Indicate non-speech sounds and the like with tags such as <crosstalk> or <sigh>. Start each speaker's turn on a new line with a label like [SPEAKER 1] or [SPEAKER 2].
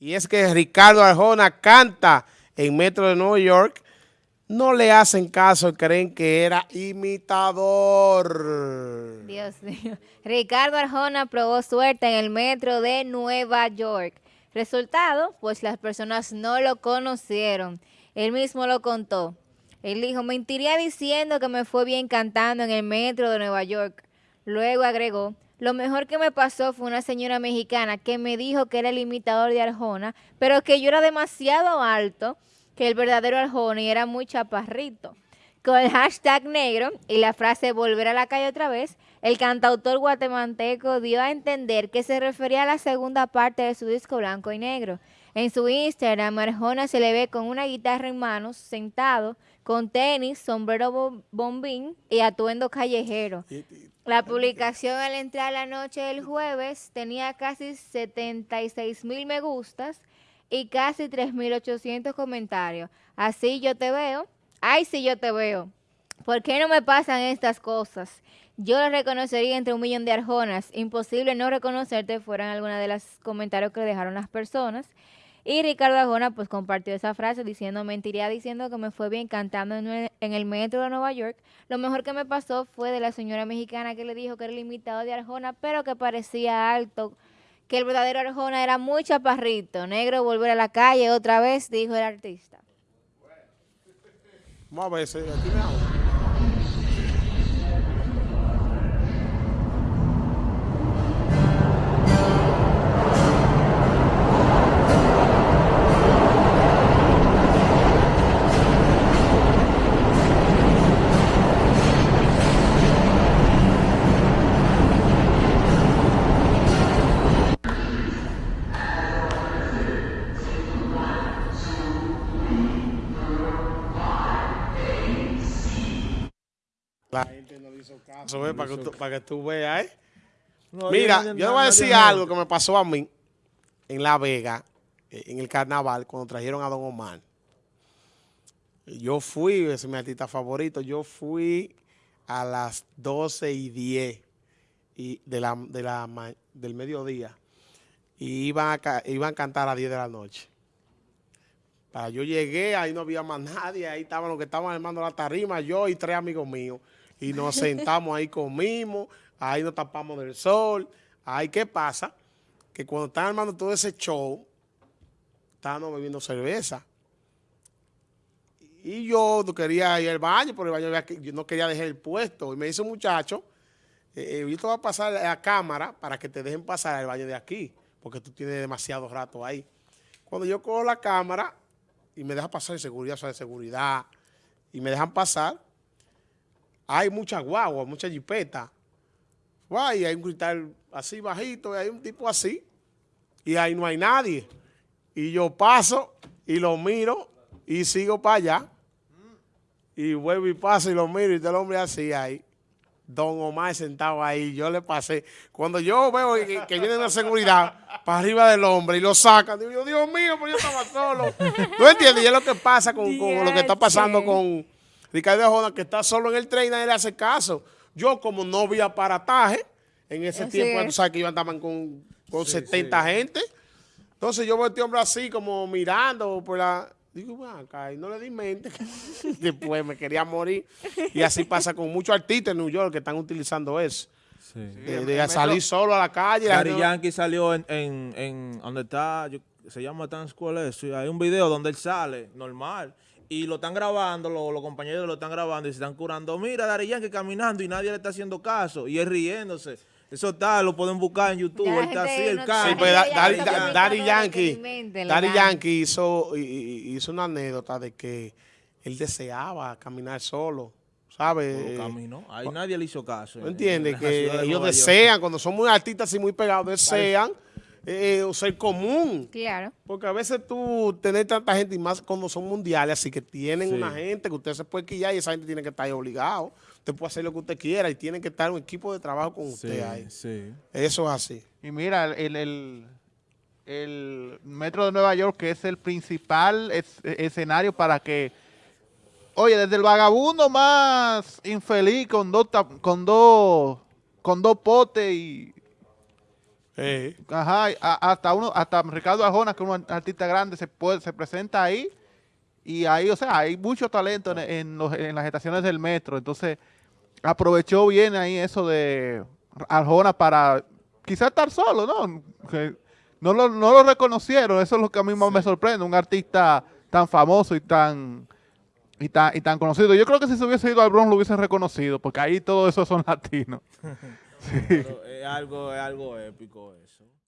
[SPEAKER 1] Y es que Ricardo Arjona canta en Metro de Nueva York. No le hacen caso, creen que era imitador.
[SPEAKER 2] Dios mío. Ricardo Arjona probó suerte en el Metro de Nueva York. Resultado, pues las personas no lo conocieron. Él mismo lo contó. Él dijo, mentiría diciendo que me fue bien cantando en el Metro de Nueva York. Luego agregó, lo mejor que me pasó fue una señora mexicana que me dijo que era el imitador de Arjona, pero que yo era demasiado alto, que el verdadero Arjona y era muy chaparrito. Con el hashtag negro y la frase volver a la calle otra vez, el cantautor guatemalteco dio a entender que se refería a la segunda parte de su disco blanco y negro. En su Instagram, Arjona se le ve con una guitarra en manos, sentado, con tenis, sombrero bombín y atuendo callejero. La publicación al entrar la noche del jueves tenía casi 76 mil me gustas y casi 3.800 comentarios. Así yo te veo. Ay, sí yo te veo. ¿Por qué no me pasan estas cosas? Yo lo reconocería entre un millón de arjonas. Imposible no reconocerte fueran algunas de los comentarios que dejaron las personas. Y Ricardo Arjona pues compartió esa frase diciendo, mentiría diciendo que me fue bien cantando en el, metro de Nueva York. Lo mejor que me pasó fue de la señora mexicana que le dijo que era el imitado de Arjona, pero que parecía alto, que el verdadero Arjona era muy chaparrito. Negro, volver a la calle otra vez, dijo el artista.
[SPEAKER 1] Vamos a ver, aquí me La gente no le hizo caso, para, que tú, para, que tú, veas, ¿eh? Mira, yo te voy a decir algo que me pasó a mí en La Vega, eh, en el carnaval, cuando trajeron a Don Omar. Yo fui, ese es mi artista favorito, yo fui a las 12 y 10 y de la, de la, del mediodía y iban a, iban a cantar a 10 de la noche. Para yo llegué, ahí no había más nadie, ahí estaban los que estaban armando la tarima, yo y tres amigos míos y nos sentamos ahí, comimos, ahí nos tapamos del sol. Ahí, ¿qué pasa? Que cuando están armando todo ese show, estábamos bebiendo cerveza. Y yo quería ir al baño, pero el baño yo no quería dejar el puesto. Y me dice un muchacho, eh, eh, yo te voy a pasar la cámara para que te dejen pasar al baño de aquí, porque tú tienes demasiado rato ahí. Cuando yo cojo la cámara y me deja pasar de seguridad, o de seguridad, y me dejan pasar, hay mucha guagua, mucha jipeta. Y hay un cristal así bajito, y hay un tipo así, y ahí no hay nadie. Y yo paso y lo miro y sigo para allá. Y vuelvo y paso y lo miro y el hombre así ahí. Don Omar sentado ahí, yo le pasé. Cuando yo veo que, viene la seguridad para arriba del hombre y lo sacan, digo, Dios mío, pues yo estaba solo. ¿Tú entiendes? Y es lo que pasa con lo que está pasando con Ricardo Arjona, que está solo en el tren, nadie le hace caso. Yo, como no vi aparataje, en ese tiempo, tú sabes que iban estaban con, con 70 gente. Entonces yo veo a este hombre así, como mirando por la... Digo, bueno, acá, y no le di mente. <laughs> Después me quería morir. Y así pasa con muchos artistas en New York que están utilizando eso. De, salir solo a la calle.
[SPEAKER 3] Gary Yankee salió en, en, en donde está, se llama Times Square, hay un video donde él sale, normal, y lo están grabando, los compañeros lo están grabando y se están curando. Mira, Dari Yankee caminando y nadie le está haciendo caso y es riéndose. Eso está, lo pueden buscar en YouTube, está así, el. Sí, pues
[SPEAKER 1] Daddy Yankee, Daddy Yankee hizo, hizo una anécdota de que él deseaba caminar solo. ¿Sabes?
[SPEAKER 3] caminó. Ahí nadie le hizo caso.
[SPEAKER 1] ¿No entiendes? Que ellos desean, cuando son muy artistas y muy pegados, desean eh, o ser común.
[SPEAKER 2] Claro.
[SPEAKER 1] Porque a veces tú tenés tanta gente y más cuando son mundiales, así que tienen una gente que usted se puede quillar y esa gente tiene que estar ahí obligado. Usted puede hacer lo que usted quiera y tiene que estar un equipo de trabajo con usted ahí. Sí. Eso es así.
[SPEAKER 4] Y mira, el, el, el Metro de Nueva York, que es el principal escenario para que Oye, desde el vagabundo más infeliz con dos con dos con dos potes y
[SPEAKER 1] Eh,
[SPEAKER 4] Ajá, a- hasta uno, hasta Ricardo Arjona, que es un artista grande, se puede, se presenta ahí. Y ahí, o sea, hay mucho talento en, en los- en las estaciones del metro. Entonces, aprovechó bien ahí eso de Arjona para quizás estar solo, ¿no? Que no lo, no lo reconocieron, eso es lo que a mí más me sorprende, un artista tan famoso y tan, y tan y tan conocido. Yo creo que si se hubiese ido al Bronx lo hubiesen reconocido, porque ahí todo eso son latinos. <laughs>
[SPEAKER 3] Pero es algo, es algo épico eso.